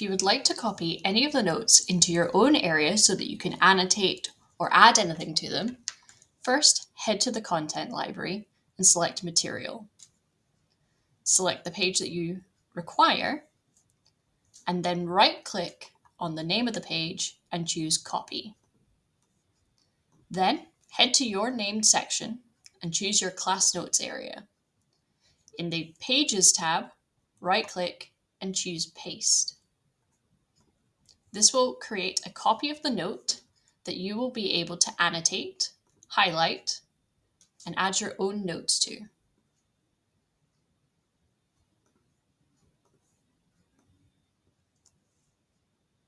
If you would like to copy any of the notes into your own area so that you can annotate or add anything to them, first head to the content library and select material. Select the page that you require and then right click on the name of the page and choose copy. Then head to your named section and choose your class notes area. In the pages tab, right click and choose paste. This will create a copy of the note that you will be able to annotate, highlight, and add your own notes to.